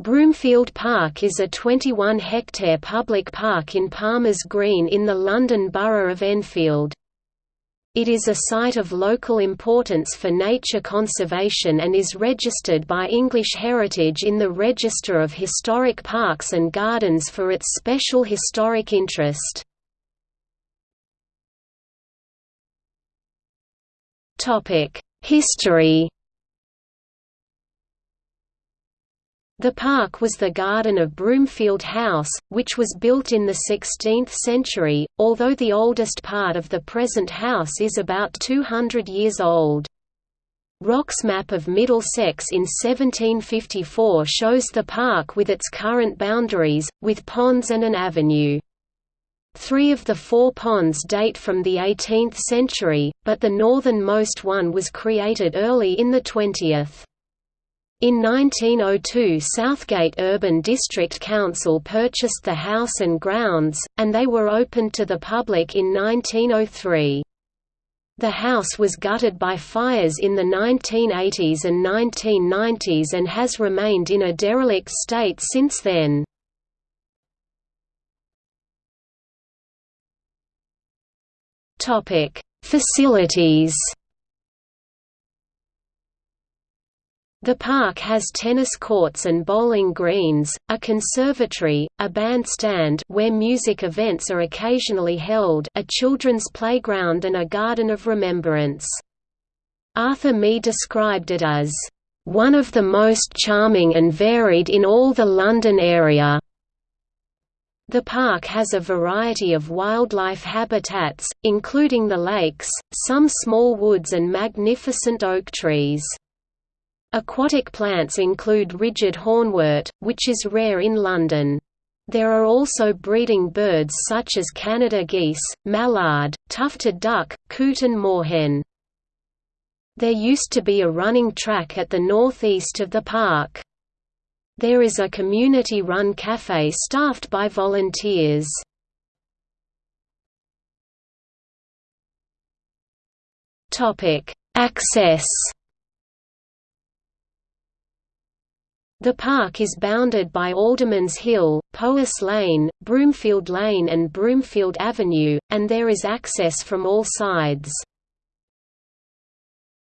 Broomfield Park is a 21-hectare public park in Palmers Green in the London Borough of Enfield. It is a site of local importance for nature conservation and is registered by English Heritage in the Register of Historic Parks and Gardens for its special historic interest. History The park was the garden of Broomfield House, which was built in the 16th century, although the oldest part of the present house is about 200 years old. Rocque's map of Middlesex in 1754 shows the park with its current boundaries, with ponds and an avenue. Three of the four ponds date from the 18th century, but the northernmost one was created early in the 20th. In 1902 Southgate Urban District Council purchased the house and grounds, and they were opened to the public in 1903. The house was gutted by fires in the 1980s and 1990s and has remained in a derelict state since then. Facilities The park has tennis courts and bowling greens, a conservatory, a bandstand where music events are occasionally held, a children's playground and a garden of remembrance. Arthur Mee described it as, "...one of the most charming and varied in all the London area." The park has a variety of wildlife habitats, including the lakes, some small woods and magnificent oak trees. Aquatic plants include rigid hornwort, which is rare in London. There are also breeding birds such as Canada geese, mallard, tufted duck, coot and moorhen. There used to be a running track at the northeast of the park. There is a community-run cafe staffed by volunteers. Access The park is bounded by Alderman's Hill, Powys Lane, Broomfield Lane and Broomfield Avenue, and there is access from all sides.